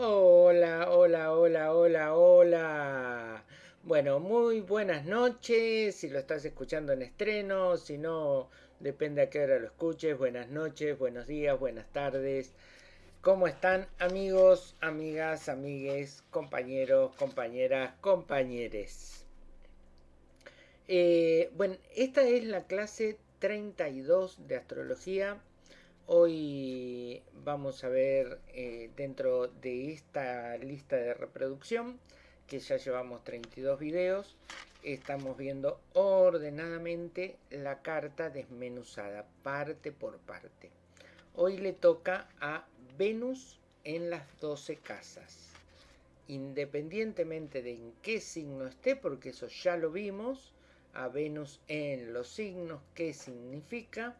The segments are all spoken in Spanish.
Hola, hola, hola, hola, hola. Bueno, muy buenas noches. Si lo estás escuchando en estreno, si no, depende a qué hora lo escuches. Buenas noches, buenos días, buenas tardes. ¿Cómo están amigos, amigas, amigues, compañeros, compañeras, compañeres? Eh, bueno, esta es la clase 32 de astrología Hoy vamos a ver eh, dentro de esta lista de reproducción, que ya llevamos 32 videos, estamos viendo ordenadamente la carta desmenuzada, parte por parte. Hoy le toca a Venus en las 12 casas. Independientemente de en qué signo esté, porque eso ya lo vimos, a Venus en los signos, qué significa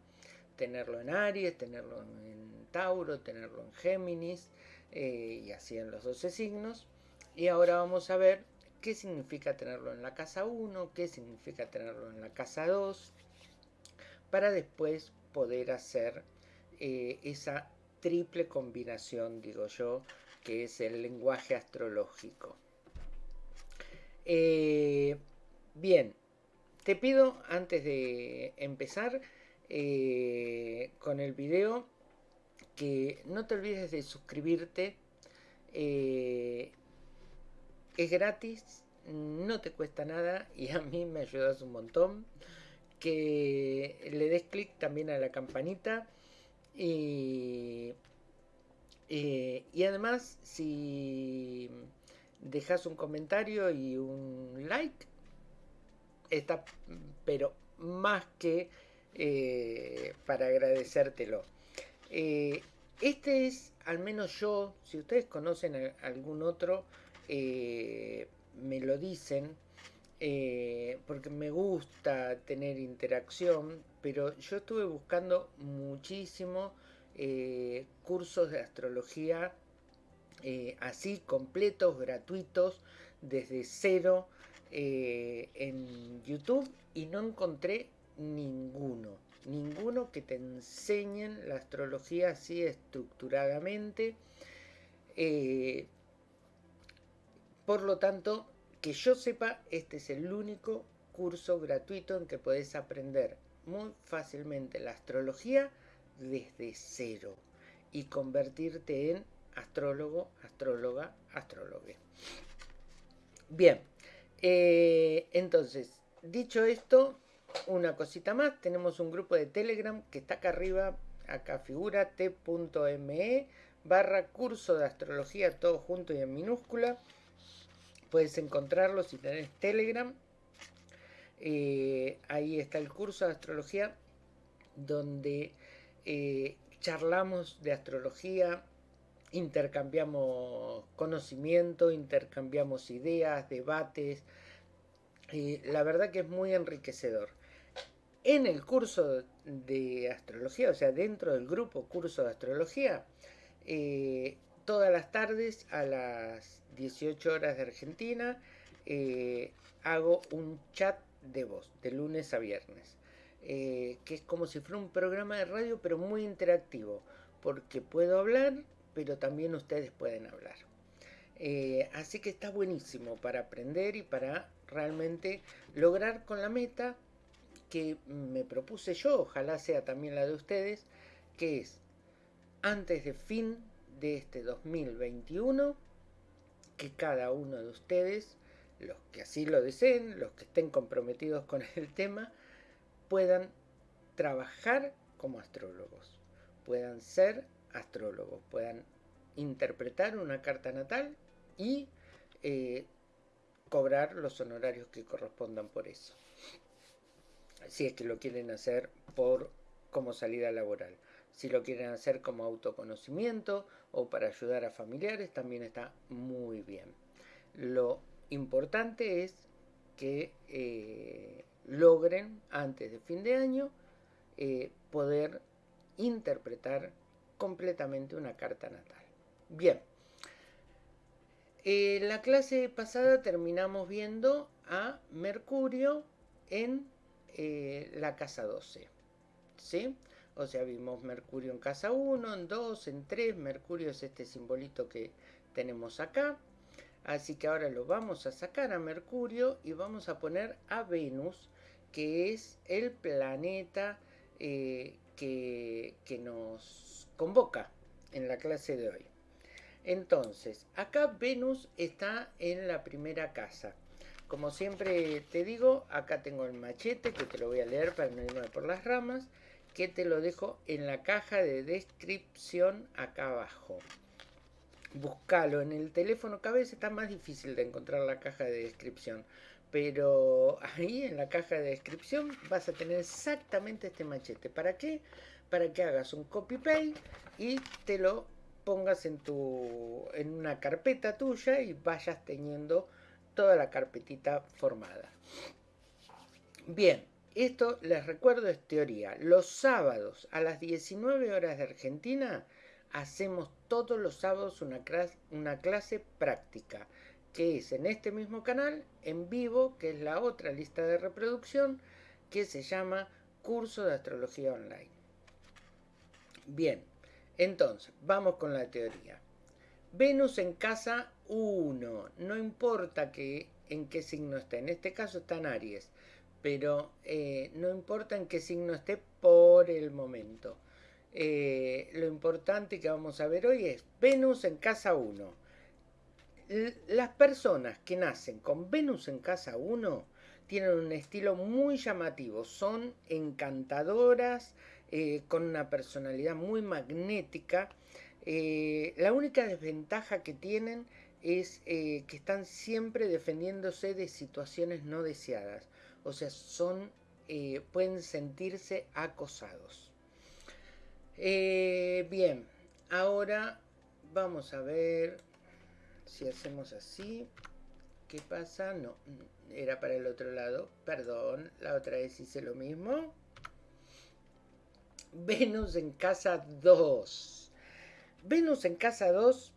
tenerlo en Aries, tenerlo en Tauro, tenerlo en Géminis eh, y así en los 12 signos. Y ahora vamos a ver qué significa tenerlo en la casa 1, qué significa tenerlo en la casa 2, para después poder hacer eh, esa triple combinación, digo yo, que es el lenguaje astrológico. Eh, bien, te pido antes de empezar eh, con el video que no te olvides de suscribirte eh, es gratis no te cuesta nada y a mí me ayudas un montón que le des clic también a la campanita y, eh, y además si dejas un comentario y un like está pero más que eh, para agradecértelo. Eh, este es, al menos yo, si ustedes conocen algún otro, eh, me lo dicen, porque me gusta tener interacción, pero yo estuve buscando muchísimo cursos de astrología así, completos, gratuitos, desde cero en YouTube y no encontré ninguno. Ninguno que te enseñen la astrología así estructuradamente. Eh, por lo tanto, que yo sepa, este es el único curso gratuito en que puedes aprender muy fácilmente la astrología desde cero y convertirte en astrólogo, astróloga, astrólogue. Bien, eh, entonces, dicho esto, una cosita más, tenemos un grupo de Telegram que está acá arriba, acá figura t.me barra curso de astrología, todo junto y en minúscula. Puedes encontrarlo si tenés Telegram. Eh, ahí está el curso de astrología donde eh, charlamos de astrología, intercambiamos conocimiento, intercambiamos ideas, debates. Eh, la verdad que es muy enriquecedor en el curso de astrología, o sea, dentro del grupo curso de astrología, eh, todas las tardes a las 18 horas de Argentina eh, hago un chat de voz de lunes a viernes, eh, que es como si fuera un programa de radio, pero muy interactivo, porque puedo hablar, pero también ustedes pueden hablar. así que está buenísimo para aprender y para realmente lograr con la meta que me propuse yo, ojalá sea también la de ustedes, que es antes de fin de este 2021, que cada uno de ustedes, los que así lo deseen, los que estén comprometidos con el tema, puedan trabajar como astrólogos, puedan ser astrólogos, puedan interpretar una carta natal y eh, cobrar los honorarios que correspondan por eso si es que lo quieren hacer por como salida laboral. Si lo quieren hacer como autoconocimiento o para ayudar a familiares, también está muy bien. Lo importante es que eh, logren antes de fin de año eh, poder interpretar completamente una carta natal. Bien, en la clase pasada terminamos viendo a Mercurio en eh, la casa 12. ¿Sí? O sea, vimos Mercurio en casa 1, en 2, en 3. Mercurio es este simbolito que tenemos acá. Así que ahora lo vamos a sacar a Mercurio y vamos a poner a Venus, que es el planeta eh, que, que nos convoca en la clase de hoy. Entonces, acá Venus está en la primera casa. Como siempre te digo, acá tengo el machete que te lo voy a leer para no irme por las ramas, que te lo dejo en la caja de descripción acá abajo. Búscalo en el teléfono, cada vez está más difícil de encontrar la caja de descripción. Pero ahí en la caja de descripción vas a tener exactamente este machete. ¿Para qué? Para que hagas un copy-paste y te lo pongas en, tu, en una carpeta tuya y vayas teniendo toda la carpetita formada. Bien, esto les recuerdo es teoría. Los sábados a las 19 horas de Argentina hacemos todos los sábados una clase, una clase práctica que es en este mismo canal, en vivo, que es la otra lista de reproducción, que se llama Curso de Astrología Online. Bien, entonces, vamos con la teoría. Venus en casa 1, no importa que, en qué signo esté, en este caso está en Aries, pero eh, no importa en qué signo esté por el momento. Eh, lo importante que vamos a ver hoy es Venus en casa 1. Las personas que nacen con Venus en casa 1 tienen un estilo muy llamativo, son encantadoras, eh, con una personalidad muy magnética. Eh, la única desventaja que tienen es eh, que están siempre defendiéndose de situaciones no deseadas. O sea, son, pueden sentirse acosados. bien, ahora vamos a ver si hacemos así. ¿Qué pasa? No, era para el otro lado. Perdón, la otra vez hice lo mismo. Venus en casa 2. Venus en casa 2,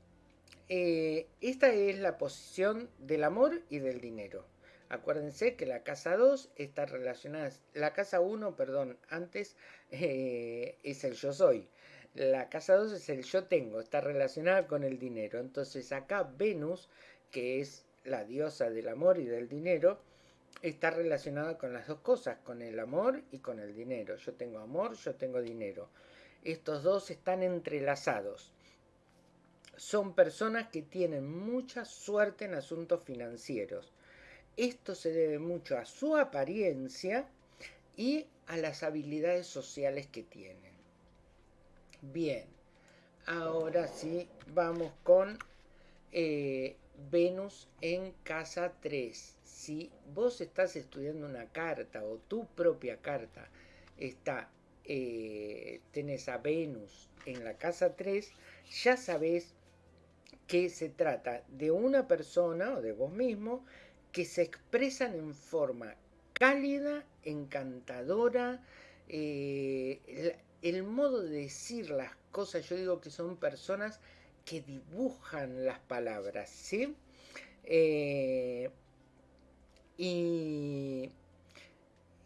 eh, esta es la posición del amor y del dinero. Acuérdense que la casa 2 está relacionada, la casa 1, perdón, antes eh, es el yo soy. La casa 2 es el yo tengo, está relacionada con el dinero. Entonces acá Venus, que es la diosa del amor y del dinero, está relacionada con las dos cosas, con el amor y con el dinero. Yo tengo amor, yo tengo dinero. Estos dos están entrelazados. Son personas que tienen mucha suerte en asuntos financieros. Esto se debe mucho a su apariencia y a las habilidades sociales que tienen. Bien, ahora sí vamos con eh, Venus en casa 3 si vos estás estudiando una carta o tu propia carta está, eh, tenés a Venus en la casa 3, ya sabés que se trata de una persona o de vos mismo que se expresan en forma cálida, encantadora, eh, el, modo de decir las cosas, yo digo que son personas que dibujan las palabras, ¿sí? Eh, y,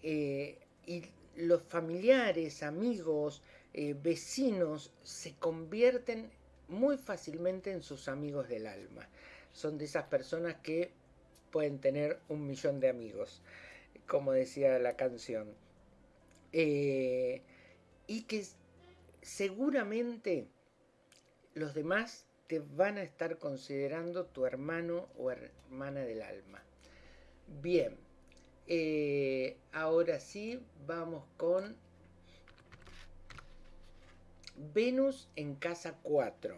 eh, y los familiares, amigos, vecinos se convierten muy fácilmente en sus amigos del alma. Son de esas personas que pueden tener un millón de amigos, como decía la canción. Eh, y que seguramente los demás te van a estar considerando tu hermano o hermana del alma. Bien, eh, ahora sí vamos con Venus en casa 4.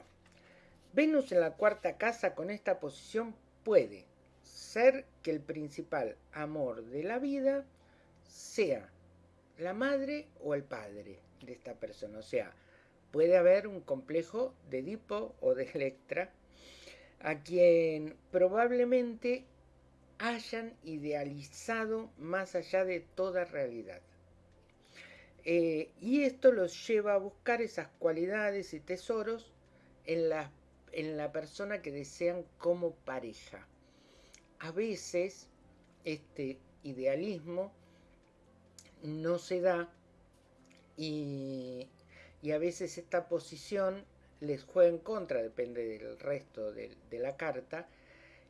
Venus en la cuarta casa con esta posición puede ser que el principal amor de la vida sea la madre o el padre de esta persona. O sea, puede haber un complejo de Edipo o de Electra a quien probablemente hayan idealizado más allá de toda realidad. Eh, y esto los lleva a buscar esas cualidades y tesoros en la, en la persona que desean como pareja. A veces este idealismo no se da y, y a veces esta posición les juega en contra, depende del resto de, la carta,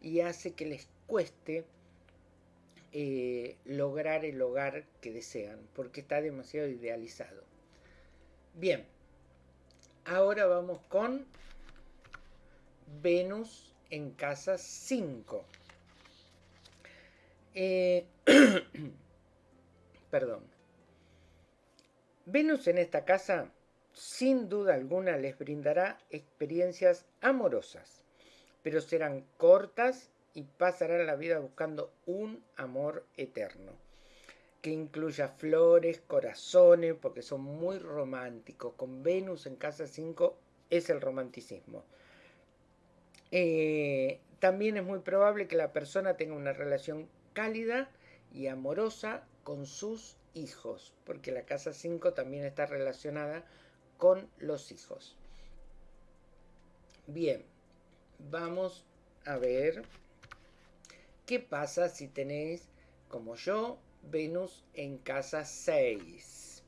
y hace que les cueste eh, lograr el hogar que desean, porque está demasiado idealizado. Bien, ahora vamos con Venus en casa 5. Eh, perdón. Venus en esta casa, sin duda alguna, les brindará experiencias amorosas, pero serán cortas y pasarán la vida buscando un amor eterno, que incluya flores, corazones, porque son muy románticos. Con Venus en casa 5 es el romanticismo. Eh, también es muy probable que la persona tenga una relación cálida y amorosa con sus hijos, porque la casa 5 también está relacionada con los hijos. Bien, vamos a ver qué pasa si tenéis, como yo, Venus en casa 6.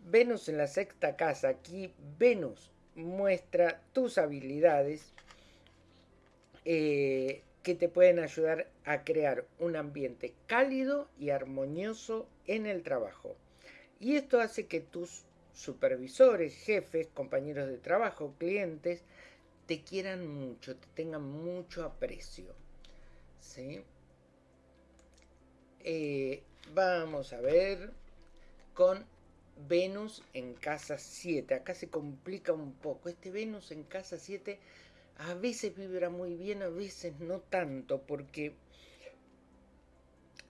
Venus en la sexta casa, aquí Venus muestra tus habilidades eh, que te pueden ayudar a crear un ambiente cálido y armonioso en el trabajo. Y esto hace que tus supervisores, jefes, compañeros de trabajo, clientes, te quieran mucho, te tengan mucho aprecio. ¿Sí? Eh, vamos a ver con Venus en casa 7. Acá se complica un poco. Este Venus en casa 7 a veces vibra muy bien, a veces no tanto, porque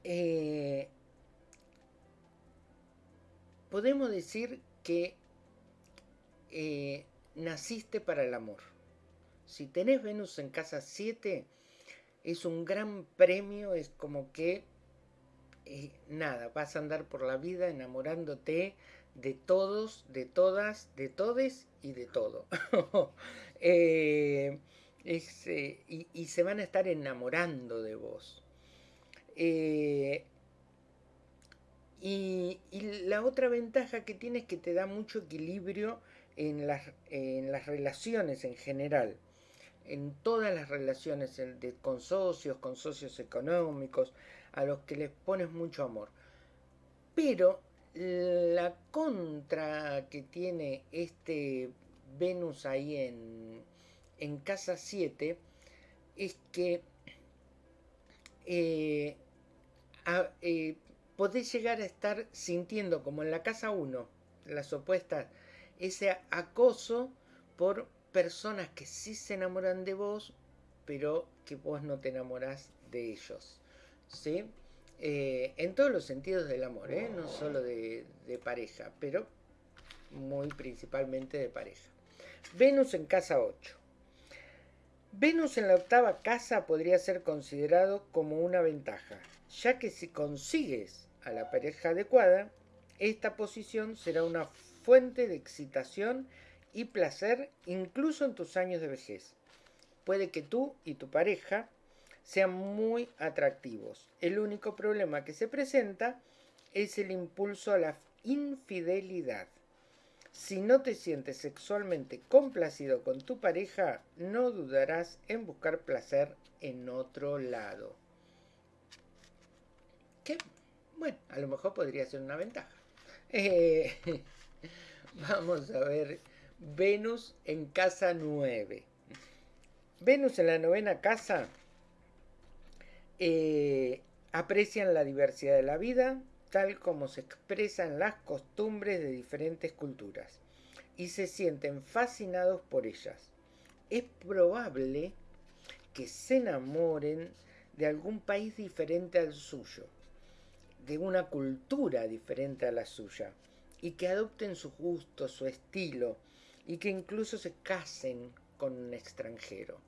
eh, podemos decir que eh, naciste para el amor. Si tenés Venus en casa 7, es un gran premio, es como que, eh, nada, vas a andar por la vida enamorándote de todos, de todas, de todes y de todo. Eh, eh, y, se van a estar enamorando de vos. Y, la otra ventaja que tiene es que te da mucho equilibrio en las, en las relaciones en general. En todas las relaciones con socios, con socios económicos, a los que les pones mucho amor. Pero la contra que tiene este Venus ahí en, casa 7 es que eh, eh, podés llegar a estar sintiendo como en la casa 1, las opuestas, ese acoso por personas que sí se enamoran de vos, pero que vos no te enamorás de ellos. ¿sí? Eh, en todos los sentidos del amor, no solo de pareja, pero muy principalmente de pareja. Venus en casa 8. Venus en la octava casa podría ser considerado como una ventaja, ya que si consigues a la pareja adecuada, esta posición será una fuente de excitación y placer incluso en tus años de vejez. Puede que tú y tu pareja sean muy atractivos. El único problema que se presenta es el impulso a la infidelidad. Si no te sientes sexualmente complacido con tu pareja, no dudarás en buscar placer en otro lado. ¿Qué? Bueno, a lo mejor podría ser una ventaja. Eh, vamos a ver Venus en casa 9. Venus en la novena casa eh, aprecian la diversidad de la vida, tal como se expresan las costumbres de diferentes culturas, y se sienten fascinados por ellas. Es probable que se enamoren de algún país diferente al suyo, de una cultura diferente a la suya, y que adopten su gusto, su estilo, y que incluso se casen con un extranjero.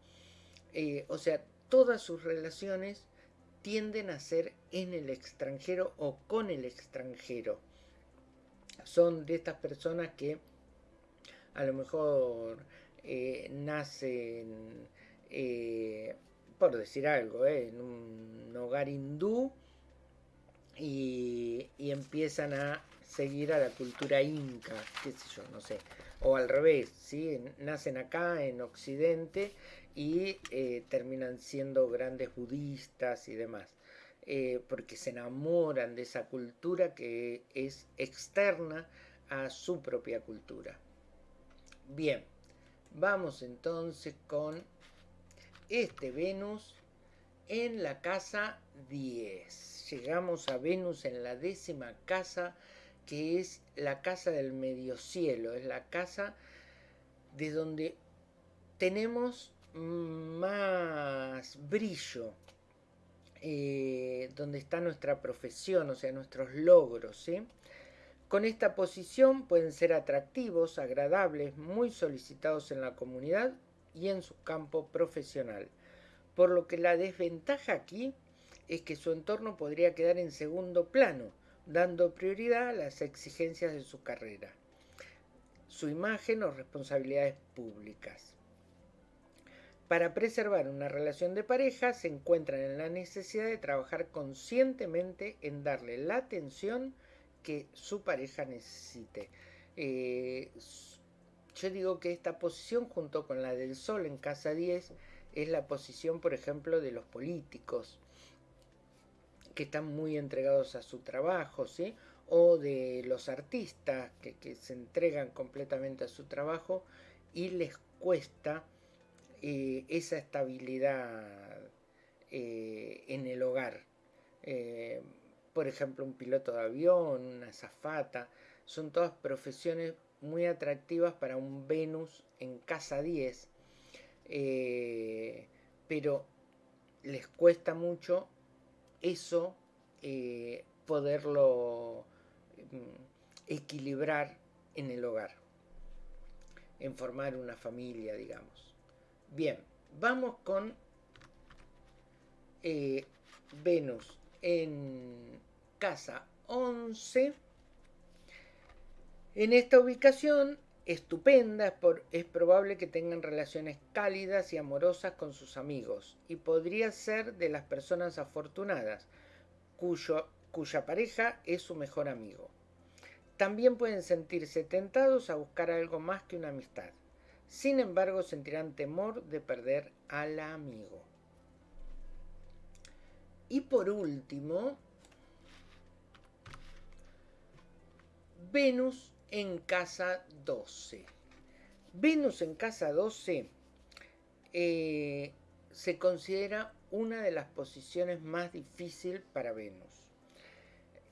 Eh, o sea, todas sus relaciones tienden a ser en el extranjero o con el extranjero. Son de estas personas que a lo mejor eh, nacen, eh, por decir algo, eh, en un hogar hindú y, y, empiezan a seguir a la cultura inca, qué sé yo, no sé. O al revés, ¿sí? nacen acá en Occidente y eh, terminan siendo grandes budistas y demás, eh, porque se enamoran de esa cultura que es externa a su propia cultura. Bien, vamos entonces con este Venus en la casa 10. Llegamos a Venus en la décima casa, que es la casa del medio cielo, es la casa de donde tenemos más brillo, eh, donde está nuestra profesión, o sea, nuestros logros. Con esta posición pueden ser atractivos, agradables, muy solicitados en la comunidad y en su campo profesional. Por lo que la desventaja aquí es que su entorno podría quedar en segundo plano, dando prioridad a las exigencias de su carrera, su imagen o responsabilidades públicas. Para preservar una relación de pareja se encuentran en la necesidad de trabajar conscientemente en darle la atención que su pareja necesite. Eh, yo digo que esta posición junto con la del Sol en casa 10 es la posición, por ejemplo, de los políticos que están muy entregados a su trabajo, ¿sí? O de los artistas que, se entregan completamente a su trabajo y les cuesta eh, esa estabilidad eh, en el hogar. Eh, por ejemplo, un piloto de avión, una zafata, son todas profesiones muy atractivas para un Venus en casa 10, eh, pero les cuesta mucho eso eh, poderlo mm, equilibrar en el hogar, en formar una familia, digamos. Bien, vamos con eh, Venus en casa 11 en esta ubicación estupenda es, probable que tengan relaciones cálidas y amorosas con sus amigos y podría ser de las personas afortunadas cuya pareja es su mejor amigo. También pueden sentirse tentados a buscar algo más que una amistad. Sin embargo, sentirán temor de perder al amigo. Y por último, Venus en casa 12. Venus en casa 12 eh, se considera una de las posiciones más difíciles para Venus.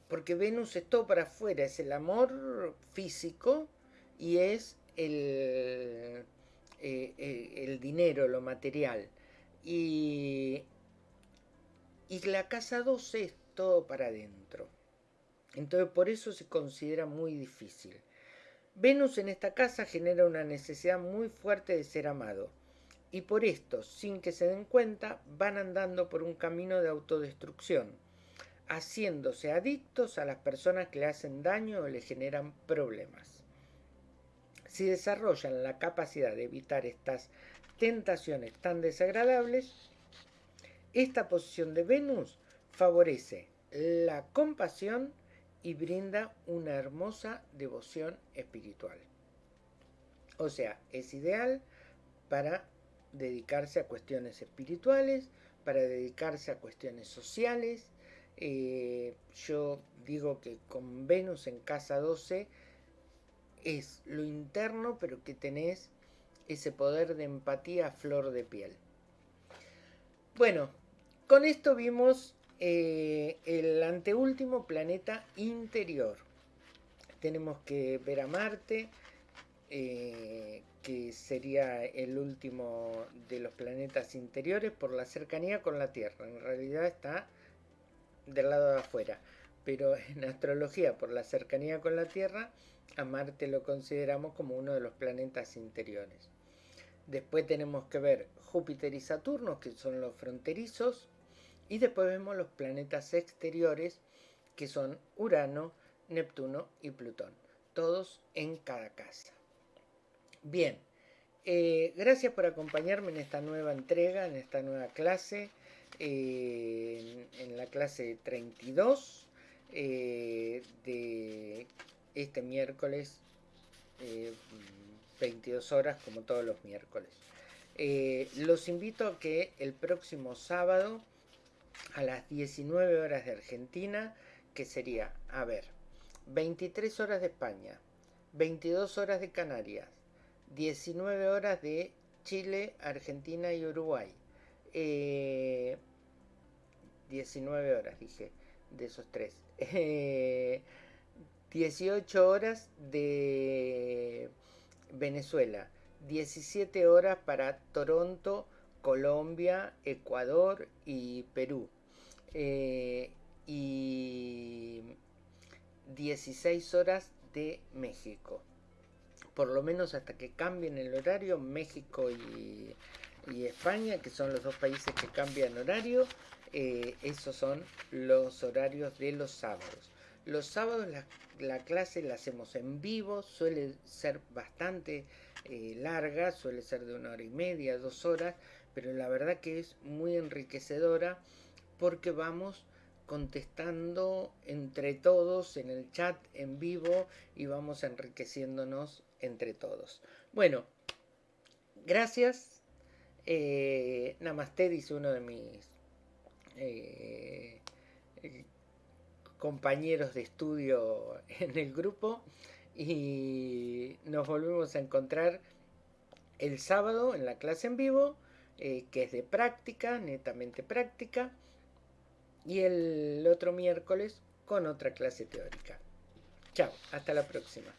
Porque Venus es todo para afuera, es el amor físico y es el, eh, eh, el dinero, lo material. Y, y la casa 12 es todo para adentro. Entonces por eso se considera muy difícil. Venus en esta casa genera una necesidad muy fuerte de ser amado. Y por esto, sin que se den cuenta, van andando por un camino de autodestrucción, haciéndose adictos a las personas que le hacen daño o le generan problemas. Si desarrollan la capacidad de evitar estas tentaciones tan desagradables, esta posición de Venus favorece la compasión y brinda una hermosa devoción espiritual. O sea, es ideal para dedicarse a cuestiones espirituales, para dedicarse a cuestiones sociales. Eh, yo digo que con Venus en casa 12 es lo interno, pero que tenés ese poder de empatía flor de piel. Bueno, con esto vimos eh, el anteúltimo planeta interior. Tenemos que ver a Marte, eh, que sería el último de los planetas interiores por la cercanía con la Tierra. En realidad está del lado de afuera, pero en astrología por la cercanía con la Tierra, a Marte lo consideramos como uno de los planetas interiores. Después tenemos que ver Júpiter y Saturno, que son los fronterizos, y después vemos los planetas exteriores que son Urano, Neptuno y Plutón. Todos en cada casa. Bien, eh, gracias por acompañarme en esta nueva entrega, en esta nueva clase, eh, en, la clase 32 eh, de este miércoles 22 horas como todos los miércoles. Eh, los invito a que el próximo sábado a las 19 horas de Argentina, que sería, a ver, 23 horas de España, 22 horas de Canarias, 19 horas de Chile, Argentina y Uruguay. 19 eh, horas, dije, de esos tres. 18 eh, horas de Venezuela. 17 horas para Toronto, Colombia, Ecuador y Perú. Eh, y 16 horas de México. Por lo menos hasta que cambien el horario, México y, España, que son los dos países que cambian horario, eh, esos son los horarios de los sábados. Los sábados la, clase la hacemos en vivo, suele ser bastante eh, larga, suele ser de una hora y media, dos horas, pero la verdad que es muy enriquecedora porque vamos contestando entre todos en el chat en vivo y vamos enriqueciéndonos entre todos. Bueno, gracias. Eh, Namaste, dice uno de mis eh, compañeros de estudio en el grupo. Y nos volvemos a encontrar el sábado en la clase en vivo, eh, que es de práctica, netamente práctica. Y el otro miércoles con otra clase teórica. Chao, hasta la próxima.